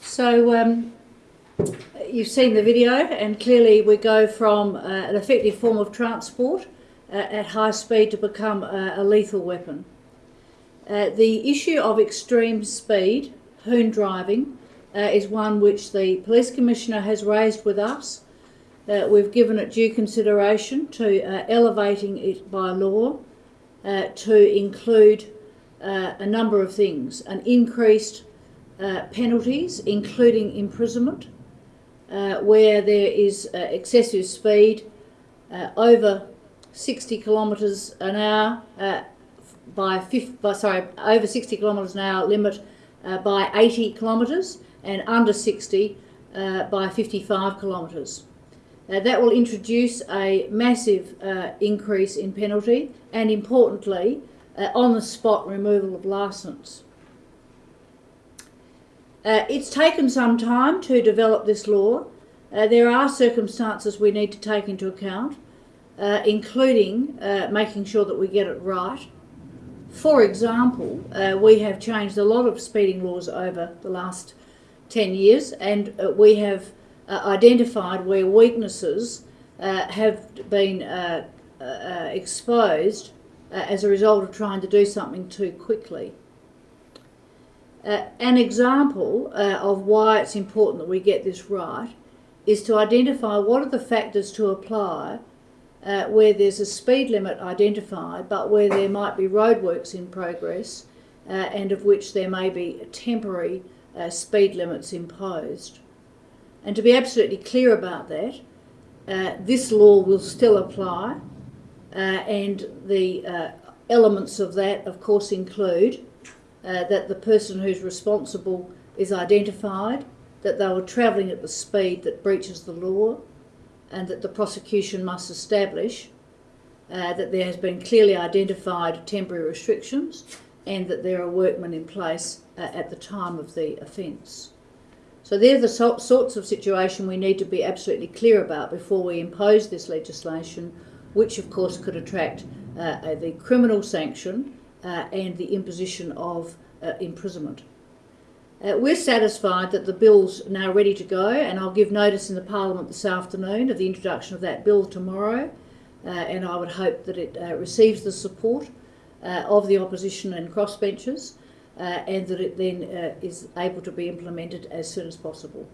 So um, you've seen the video, and clearly we go from uh, an effective form of transport uh, at high speed to become a, a lethal weapon. Uh, the issue of extreme speed, hoon driving, uh, is one which the Police Commissioner has raised with us. Uh, we've given it due consideration to uh, elevating it by law to include a number of things, an increased penalties, including imprisonment, uh, where there is uh, excessive speed uh, over 60 kilometres an hour by, 50, by, sorry over 60 kilometres an hour limit by 80 kilometres and under 60 by 55 kilometres. Uh, that will introduce a massive uh, increase in penalty and importantly uh, on the spot removal of licence. Uh, it's taken some time to develop this law. Uh, there are circumstances we need to take into account, uh, including uh, making sure that we get it right. For example, uh, we have changed a lot of speeding laws over the last 10 years and uh, we have identified where weaknesses have been exposed as a result of trying to do something too quickly. Uh, an example uh, of why it's important that we get this right is to identify what are the factors to apply uh, where there's a speed limit identified but where there might be roadworks in progress uh, and of which there may be temporary uh, speed limits imposed. And to be absolutely clear about that, this law will still apply and the elements of that of course include uh, that the person who's responsible is identified, that they were travelling at the speed that breaches the law, and that the prosecution must establish uh, that there has been clearly identified temporary restrictions and that there are workmen in place uh, at the time of the offence. So they're the so sorts of situation we need to be absolutely clear about before we impose this legislation, which of course could attract uh, the criminal sanction uh, and the imposition of uh, imprisonment. Uh, we're satisfied that the bill's now ready to go and I'll give notice in the Parliament this afternoon of the introduction of that bill tomorrow uh, and I would hope that it uh, receives the support uh, of the opposition and crossbenchers and that it then is able to be implemented as soon as possible.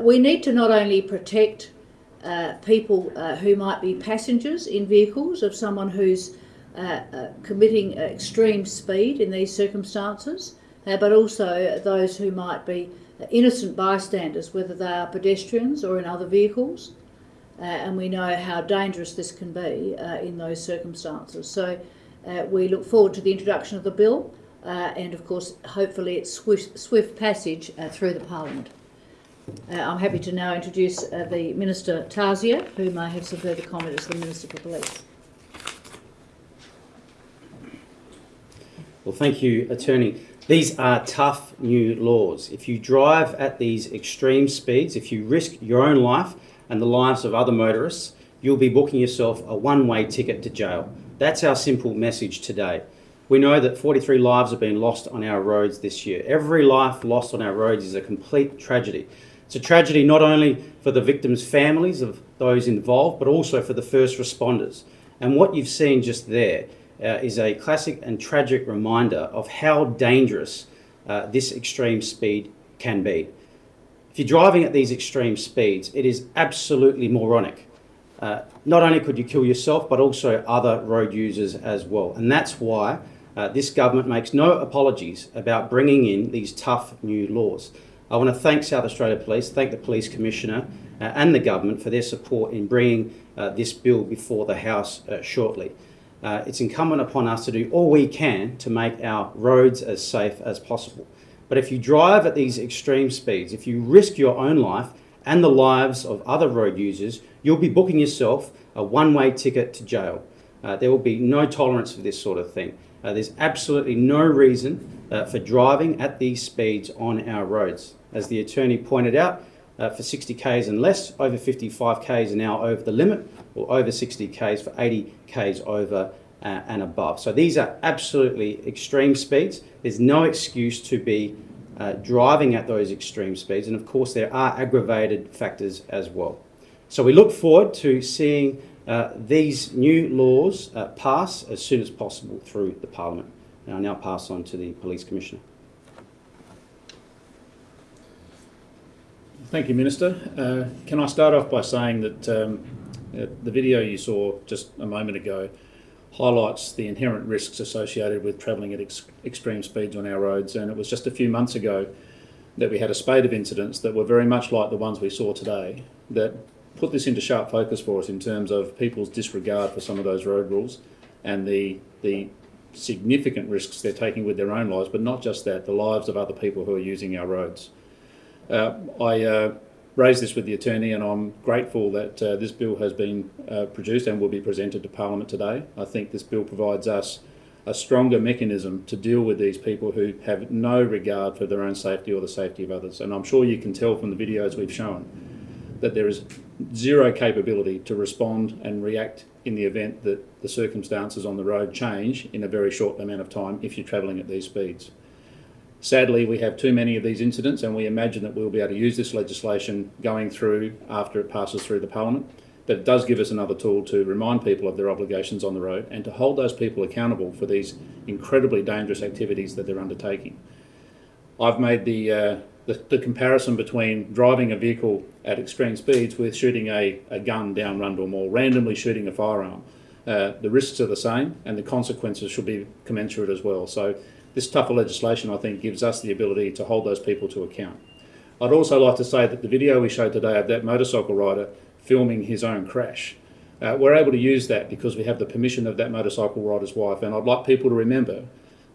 we need to not only protect people who might be passengers in vehicles of someone who's committing extreme speed in these circumstances, uh, but also those who might be innocent bystanders, whether they are pedestrians or in other vehicles. Uh, and we know how dangerous this can be uh, in those circumstances. So uh, we look forward to the introduction of the bill and of course hopefully its swift, swift passage through the Parliament. I'm happy to now introduce the Minister Tarzia, who may have some further comment as the Minister for Police. Well, thank you, Attorney. These are tough new laws. If you drive at these extreme speeds, if you risk your own life and the lives of other motorists, you'll be booking yourself a one-way ticket to jail. That's our simple message today. We know that 43 lives have been lost on our roads this year. Every life lost on our roads is a complete tragedy. It's a tragedy not only for the victims' families of those involved, but also for the first responders. And what you've seen just there uh, is a classic and tragic reminder of how dangerous uh, this extreme speed can be. If you're driving at these extreme speeds, it is absolutely moronic. Uh, not only could you kill yourself, but also other road users as well. And that's why uh, this government makes no apologies about bringing in these tough new laws. I want to thank South Australia Police, thank the Police Commissioner uh, and the government for their support in bringing uh, this bill before the House shortly uh, it's incumbent upon us to do all we can to make our roads as safe as possible. But if you drive at these extreme speeds, if you risk your own life and the lives of other road users, you'll be booking yourself a one-way ticket to jail. Uh, there will be no tolerance for this sort of thing. Uh, there's absolutely no reason uh, for driving at these speeds on our roads. As the attorney pointed out, uh, for 60 k's and less, over 55 k's an hour over the limit, or over 60 k's for 80 k's over uh, and above. So these are absolutely extreme speeds. There's no excuse to be uh, driving at those extreme speeds, and of course, there are aggravated factors as well. So, we look forward to seeing uh, these new laws uh, pass as soon as possible through the Parliament. And I now pass on to the Police Commissioner. Thank you, Minister. Uh, can I start off by saying that um, uh, the video you saw just a moment ago highlights the inherent risks associated with travelling at ex extreme speeds on our roads. And it was just a few months ago that we had a spate of incidents that were very much like the ones we saw today that put this into sharp focus for us in terms of people's disregard for some of those road rules and the, the significant risks they're taking with their own lives, but not just that, the lives of other people who are using our roads. Uh, I uh, raised this with the attorney and I'm grateful that uh, this bill has been uh, produced and will be presented to Parliament today. I think this bill provides us a stronger mechanism to deal with these people who have no regard for their own safety or the safety of others. And I'm sure you can tell from the videos we've shown that there is zero capability to respond and react in the event that the circumstances on the road change in a very short amount of time if you're travelling at these speeds. Sadly, we have too many of these incidents and we imagine that we'll be able to use this legislation going through after it passes through the Parliament. But it does give us another tool to remind people of their obligations on the road and to hold those people accountable for these incredibly dangerous activities that they're undertaking. I've made the, uh, the, the, comparison between driving a vehicle at extreme speeds with shooting a, a gun down Rundle Mall, randomly shooting a firearm. Uh, the risks are the same and the consequences should be commensurate as well. So this tougher legislation, I think, gives us the ability to hold those people to account. I'd also like to say that the video we showed today of that motorcycle rider filming his own crash, uh, we're able to use that because we have the permission of that motorcycle rider's wife. And I'd like people to remember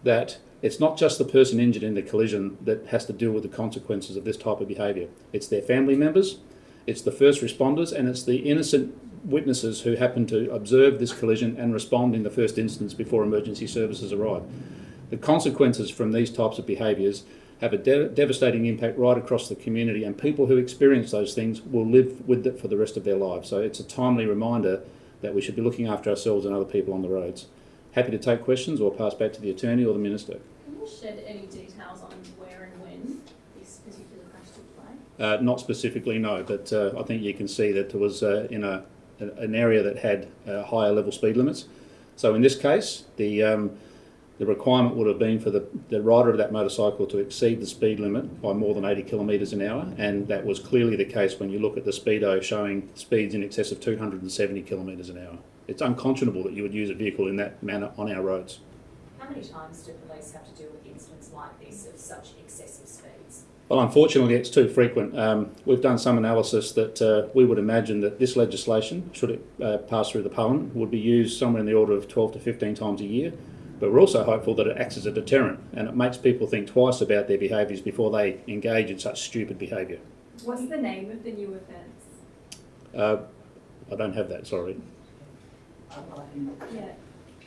that it's not just the person injured in the collision that has to deal with the consequences of this type of behaviour. It's their family members, it's the first responders, and it's the innocent witnesses who happen to observe this collision and respond in the first instance before emergency services arrive. The consequences from these types of behaviours have a de devastating impact right across the community and people who experience those things will live with it for the rest of their lives. So it's a timely reminder that we should be looking after ourselves and other people on the roads. Happy to take questions or pass back to the Attorney or the Minister. Can you shed any details on where and when this particular crash took place? Uh, not specifically, no, but uh, I think you can see that it was uh, in a, an area that had uh, higher level speed limits. So in this case, the um, the requirement would have been for the, the rider of that motorcycle to exceed the speed limit by more than 80 kilometres an hour, and that was clearly the case when you look at the speedo showing speeds in excess of 270 kilometres an hour. It's unconscionable that you would use a vehicle in that manner on our roads. How many times do police have to deal with incidents like this of such excessive speeds? Well, unfortunately, it's too frequent. Um, we've done some analysis that uh, we would imagine that this legislation, should it uh, pass through the Parliament, would be used somewhere in the order of 12 to 15 times a year. But we're also hopeful that it acts as a deterrent and it makes people think twice about their behaviours before they engage in such stupid behaviour. What's the name of the new offence? Uh, I don't have that, sorry. Yeah.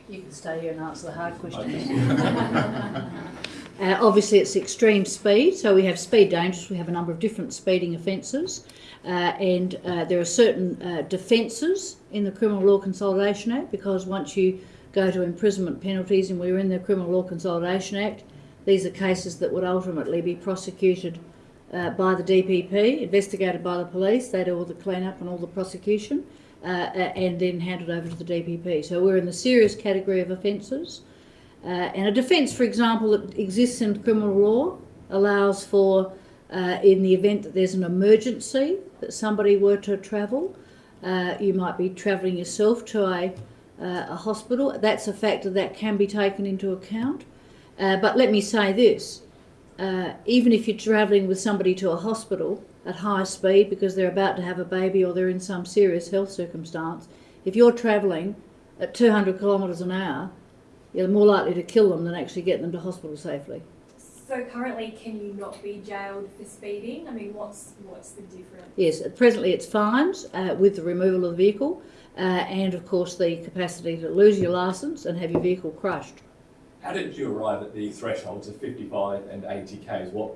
You can stay here and answer the hard questions. uh, obviously, it's extreme speed, so we have speed dangerous. We have a number of different speeding offences, uh, and uh, there are certain uh, defences in the Criminal Law Consolidation Act because once you go to imprisonment penalties, and we're in the Criminal Law Consolidation Act. These are cases that would ultimately be prosecuted uh, by the DPP, investigated by the police. They do all the clean-up and all the prosecution, uh, and then handed over to the DPP. So we're in the serious category of offences. Uh, and a defence, for example, that exists in criminal law allows for, uh, in the event that there's an emergency, that somebody were to travel, uh, you might be travelling yourself to a uh, a hospital. That's a factor that can be taken into account. Uh, but let me say this, uh, even if you're travelling with somebody to a hospital at high speed because they're about to have a baby or they're in some serious health circumstance, if you're travelling at 200 kilometres an hour, you're more likely to kill them than actually get them to hospital safely. So currently, can you not be jailed for speeding? I mean, what's what's the difference? Yes, presently it's fines uh, with the removal of the vehicle uh, and of course the capacity to lose your licence and have your vehicle crushed. How did you arrive at the thresholds of 55 and 80 k's? What,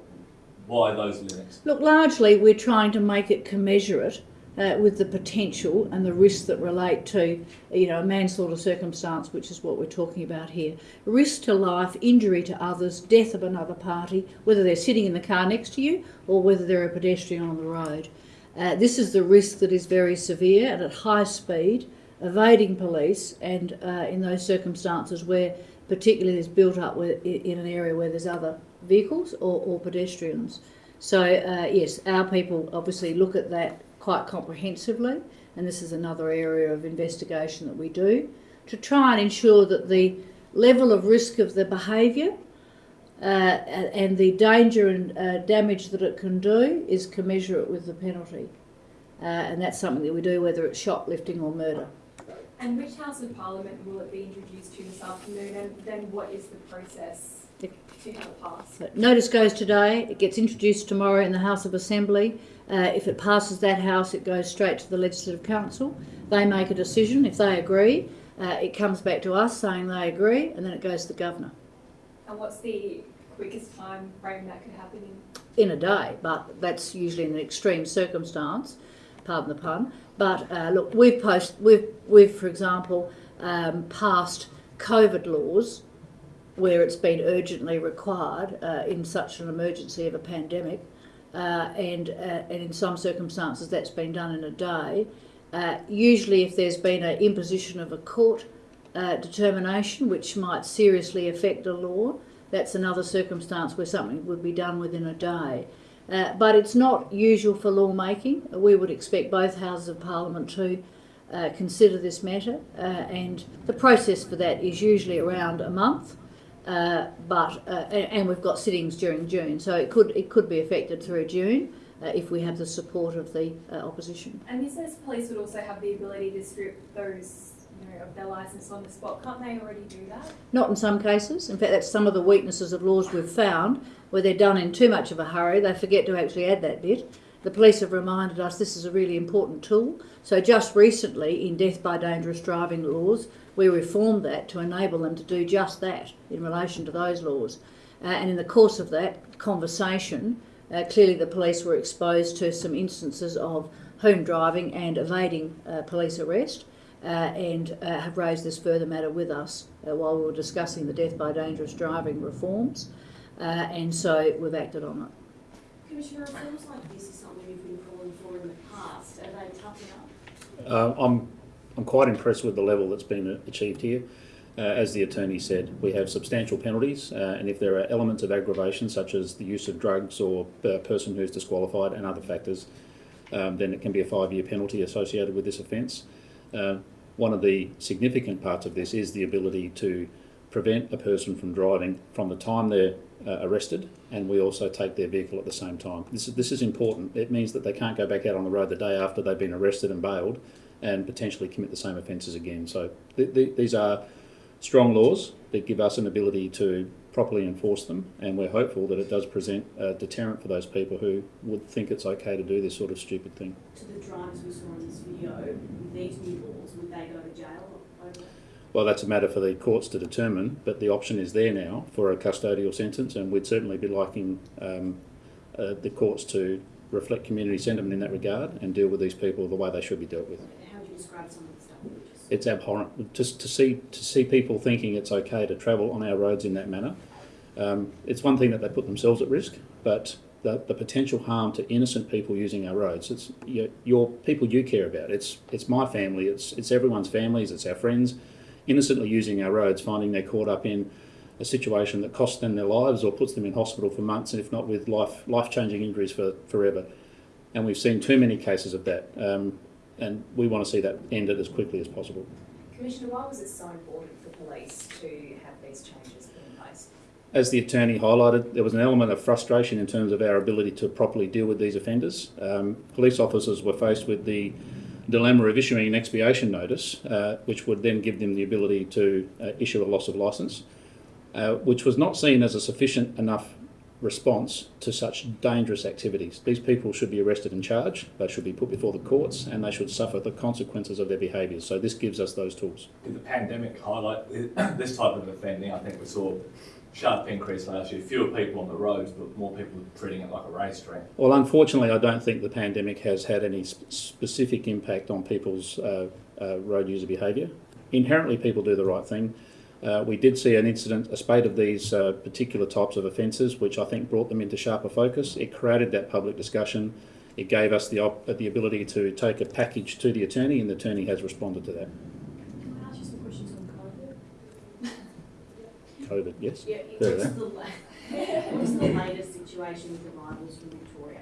why those limits? Look, largely we're trying to make it commensurate uh, with the potential and the risks that relate to, you know, a manslaughter circumstance, which is what we're talking about here. Risk to life, injury to others, death of another party, whether they're sitting in the car next to you or whether they're a pedestrian on the road. Uh, this is the risk that is very severe and at high speed, evading police, and uh, in those circumstances where particularly there's built up in an area where there's other vehicles or, or pedestrians. So uh, yes, our people obviously look at that quite comprehensively, and this is another area of investigation that we do to try and ensure that the level of risk of the behaviour uh, and the danger and uh, damage that it can do is commensurate with the penalty. Uh, and that's something that we do whether it's shoplifting or murder. And which House of Parliament will it be introduced to this afternoon and then what is the process to have it passed? So notice goes today, it gets introduced tomorrow in the House of Assembly. Uh, if it passes that House, it goes straight to the Legislative Council. They make a decision. If they agree, uh, it comes back to us saying they agree, and then it goes to the Governor And what's the quickest time frame that could happen in? in a day, but that's usually in an extreme circumstance, pardon the pun. But uh, look, we've, post, we've, we've, for example, um, passed COVID laws where it's been urgently required uh, in such an emergency of a pandemic, uh, and, uh, and in some circumstances that's been done in a day. Uh, usually, if there's been an imposition of a court uh, determination which might seriously affect a law, that's another circumstance where something would be done within a day. Uh, but it's not usual for lawmaking. We would expect both houses of parliament to consider this matter, and the process for that is usually around a month. Uh, but uh, and, and we've got sittings during June, so it could it could be affected through June uh, if we have the support of the opposition. And this says police would also have the ability to strip those you know, of their licence on the spot. Can't they already do that? Not in some cases. In fact, that's some of the weaknesses of laws we've found, where they're done in too much of a hurry. They forget to actually add that bit. The police have reminded us this is a really important tool. So just recently, in death by dangerous driving laws, we reformed that to enable them to do just that in relation to those laws. Uh, and in the course of that conversation, uh, clearly the police were exposed to some instances of hoon driving and evading uh, police arrest. Uh, and uh, have raised this further matter with us uh, while we were discussing the death by dangerous driving reforms, and so we've acted on it. Commissioner, like this is something you've been calling for in the past. Are they tough enough? I'm, I'm quite impressed with the level that's been achieved here. Uh, as the attorney said, we have substantial penalties, uh, and if there are elements of aggravation, such as the use of drugs or a person who is disqualified and other factors, um, then it can be a five-year penalty associated with this offence. Uh, one of the significant parts of this is the ability to prevent a person from driving from the time they're uh, arrested and we also take their vehicle at the same time. This is, this is important. It means that they can't go back out on the road the day after they've been arrested and bailed and potentially commit the same offences again. So th th these are strong laws that give us an ability to properly enforce them and we're hopeful that it does present a deterrent for those people who would think it's okay to do this sort of stupid thing. To the drivers we saw in this video, these new laws, would they go to jail over Well, that's a matter for the courts to determine, but the option is there now for a custodial sentence, and we'd certainly be liking um, uh, the courts to reflect community sentiment in that regard and deal with these people the way they should be dealt with. How would you describe some of the stuff It's abhorrent just to see to see people thinking it's okay to travel on our roads in that manner. Um, it's one thing that they put themselves at risk, but the, the potential harm to innocent people using our roads. It's your, your people you care about. It's it's my family. It's it's everyone's families. It's our friends, innocently using our roads, finding they're caught up in a situation that costs them their lives or puts them in hospital for months, and if not with life life changing injuries for forever. And we've seen too many cases of that, um, and we want to see that ended as quickly as possible. Commissioner, why was it so important for police to have these changes in place? As the attorney highlighted, there was an element of frustration in terms of our ability to properly deal with these offenders. Um, police officers were faced with the dilemma of issuing an expiation notice, uh, which would then give them the ability to uh, issue a loss of licence, uh, which was not seen as a sufficient enough response to such dangerous activities. These people should be arrested and charged, they should be put before the courts, and they should suffer the consequences of their behaviours. So this gives us those tools. Did the pandemic highlight this type of offending? I think we saw sharp increase last year, fewer people on the roads, but more people treating it like a racetrack. Well, unfortunately, I don't think the pandemic has had any sp- specific impact on people's uh, uh, road user behaviour. Inherently, people do the right thing. Uh, we did see an incident, a spate of these uh, particular types of offences, which I think brought them into sharper focus. It created that public discussion. It gave us the the ability to take a package to the attorney, and the attorney has responded to that. Can I ask you some questions on COVID? Yes. Yeah, what's that. the, la- what's the latest situation with arrivals from Victoria?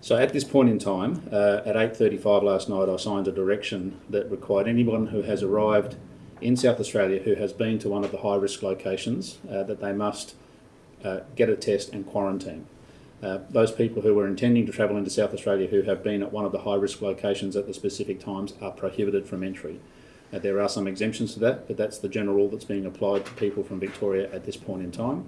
So at this point in time, uh, at 8.35 last night, I signed a direction that required anyone who has arrived in South Australia who has been to one of the high-risk locations uh, that they must uh, get a test and quarantine. Uh, those people who were intending to travel into South Australia who have been at one of the high-risk locations at the specific times are prohibited from entry. Uh, there are some exemptions to that, but that's the general rule that's being applied to people from Victoria at this point in time.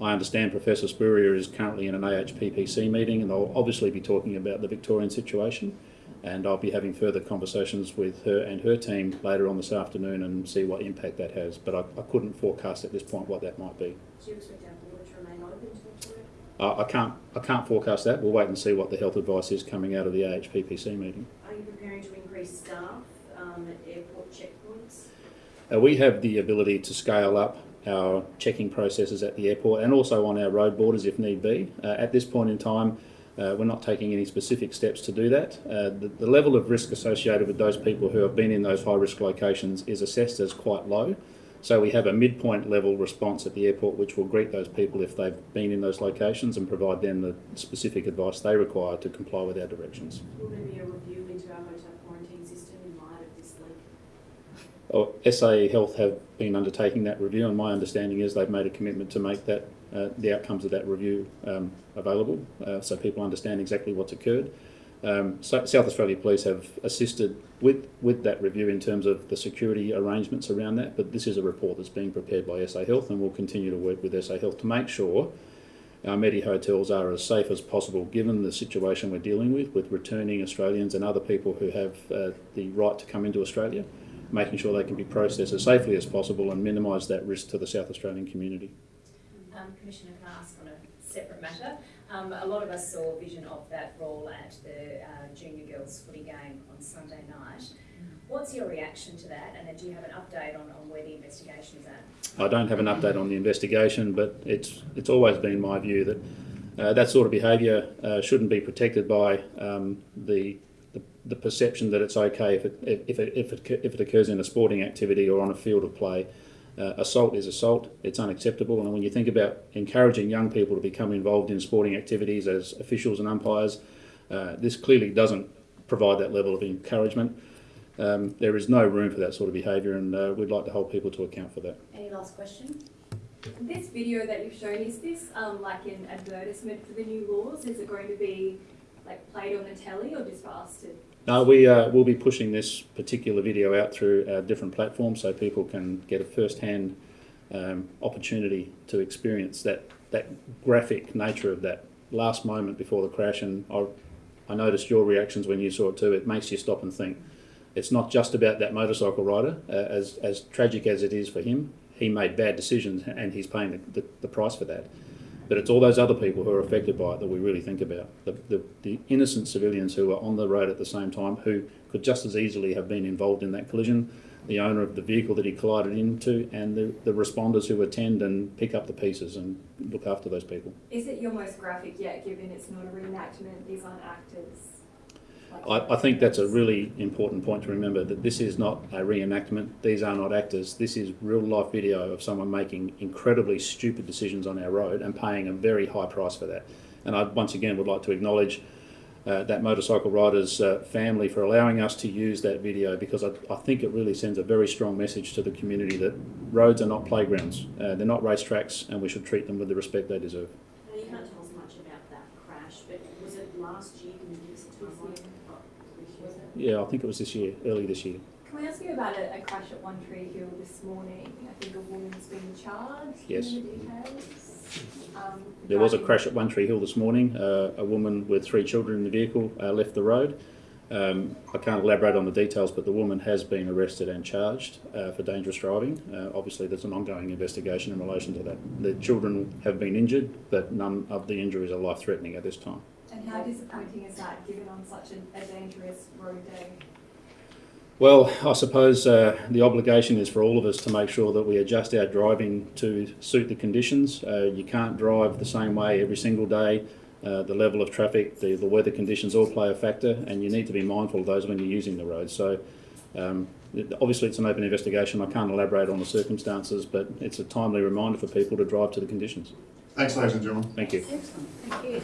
I understand Professor Spurrier is currently in an AHPPC meeting and they'll obviously be talking about the Victorian situation and I'll be having further conversations with her and her team later on this afternoon and see what impact that has. But I, I couldn't forecast at this point what that might be. Do you expect our border to remain open to Victoria? I, I can't I can't forecast that. We'll wait and see what the health advice is coming out of the AHPPC meeting. Are you preparing to increase staff um, at airport checkpoints? Uh, we have the ability to scale up our checking processes at the airport and also on our road borders if need be. Uh, at this point in time, uh, we're not taking any specific steps to do that. Uh, the, the level of risk associated with those people who have been in those high risk locations is assessed as quite low. So we have a midpoint level response at the airport which will greet those people if they've been in those locations and provide them the specific advice they require to comply with our directions. Will there be a review into our hotel quarantine system in light of this leak? Oh, SA Health have been undertaking that review, and my understanding is they've made a commitment to make that uh, the outcomes of that review um, available, uh, so people understand exactly what's occurred. Um, so South Australia Police have assisted with with that review in terms of the security arrangements around that. But this is a report that's being prepared by SA Health, and we'll continue to work with SA Health to make sure our Medi hotels are as safe as possible, given the situation we're dealing with, with returning Australians and other people who have uh, the right to come into Australia making sure they can be processed as safely as possible and minimise that risk to the South Australian community. Um, Commissioner, can I ask on a separate matter? Um, a lot of us saw a vision of that role at the uh, junior girls footy game on Sunday night. What's your reaction to that, and then do you have an update on, on where the investigation is at? I don't have an update on the investigation, but it's it's always been my view that uh, that sort of behaviour uh, shouldn't be protected by um, the, the perception that it's okay if it if it, if it if it occurs in a sporting activity or on a field of play. Uh, assault is assault. It's unacceptable. And when you think about encouraging young people to become involved in sporting activities as officials and umpires, uh, this clearly doesn't provide that level of encouragement. Um, there is no room for that sort of behaviour, and uh, we'd like to hold people to account for that. Any last question? This video that you've shown, is this um, like an advertisement for the new laws? Is it going to be like played on the telly or just for us to? No, we uh, will be pushing this particular video out through our different platforms so people can get a first-hand um, opportunity to experience that that graphic nature of that last moment before the crash. And I, I noticed your reactions when you saw it too. It makes you stop and think. It's not just about that motorcycle rider. Uh, as as tragic as it is for him, he made bad decisions and he's paying the, the, the price for that. But it's all those other people who are affected by it that we really think about. The, the, the innocent civilians who are on the road at the same time who could just as easily have been involved in that collision, the owner of the vehicle that he collided into, and the, the responders who attend and pick up the pieces and look after those people. Is it your most graphic yet, given it's not a reenactment? These aren't actors. I, I think that's a really important point to remember that this is not a reenactment. These are not actors. This is real life video of someone making incredibly stupid decisions on our road and paying a very high price for that. And I once again would like to acknowledge uh, that motorcycle rider's uh, family for allowing us to use that video because I, I think it really sends a very strong message to the community that roads are not playgrounds, uh, they're not racetracks, and we should treat them with the respect they deserve. Now, you can't tell us much about that crash, but was it last year? Can you give us a timeline? Oh, Was it? Yeah, I think it was this year, early this year. Can we ask you about a, a crash at One Tree Hill this morning? I think a woman's been charged. Yes. The. Um, There was a crash at One Tree Hill this morning. Uh, a woman with three children in the vehicle uh, left the road. Um, I can't elaborate on the details, but the woman has been arrested and charged uh, for dangerous driving. Uh, obviously, there's an ongoing investigation in relation to that. The children have been injured, but none of the injuries are life threatening at this time. And how disappointing is that, given on such a, a dangerous road day? Well, I suppose uh, the obligation is for all of us to make sure that we adjust our driving to suit the conditions. Uh, you can't drive the same way every single day. Uh, the level of traffic, the, the weather conditions all play a factor, and you need to be mindful of those when you're using the road. So, um, obviously, it's an open investigation. I can't elaborate on the circumstances, but it's a timely reminder for people to drive to the conditions. Thanks, ladies and gentlemen. Thank you. Excellent, thank you.